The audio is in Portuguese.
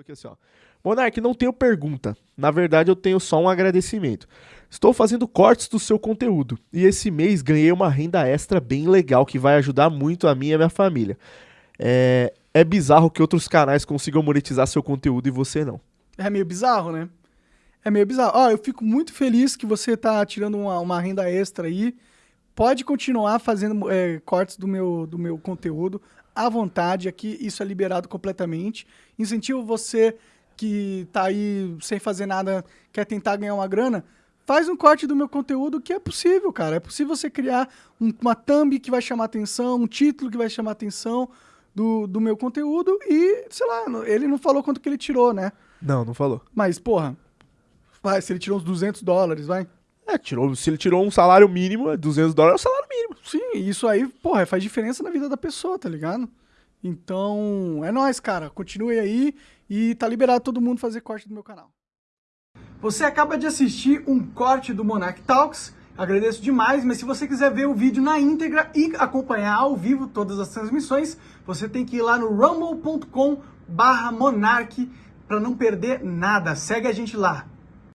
Aqui assim, ó. Monark, não tenho pergunta. Na verdade, eu tenho só um agradecimento. Estou fazendo cortes do seu conteúdo e esse mês ganhei uma renda extra bem legal que vai ajudar muito a mim e a minha família. É, é bizarro que outros canais consigam monetizar seu conteúdo e você não. É meio bizarro, né? É meio bizarro. Ó, eu fico muito feliz que você tá tirando uma, uma renda extra aí. Pode continuar fazendo é, cortes do meu, do meu conteúdo à vontade. Aqui isso é liberado completamente. Incentivo você que tá aí sem fazer nada, quer tentar ganhar uma grana, faz um corte do meu conteúdo que é possível, cara. É possível você criar um, uma thumb que vai chamar atenção, um título que vai chamar atenção do, do meu conteúdo e, sei lá, ele não falou quanto que ele tirou, né? Não, não falou. Mas, porra, vai, se ele tirou uns 200 dólares, vai. É, tirou, se ele tirou um salário mínimo, 200 é dólares é o salário mínimo. Sim, isso aí, porra, faz diferença na vida da pessoa, tá ligado? Então, é nóis, cara. Continue aí e tá liberado todo mundo fazer corte do meu canal. Você acaba de assistir um corte do Monarch Talks. Agradeço demais, mas se você quiser ver o vídeo na íntegra e acompanhar ao vivo todas as transmissões, você tem que ir lá no rumble.com/monarch para não perder nada. Segue a gente lá.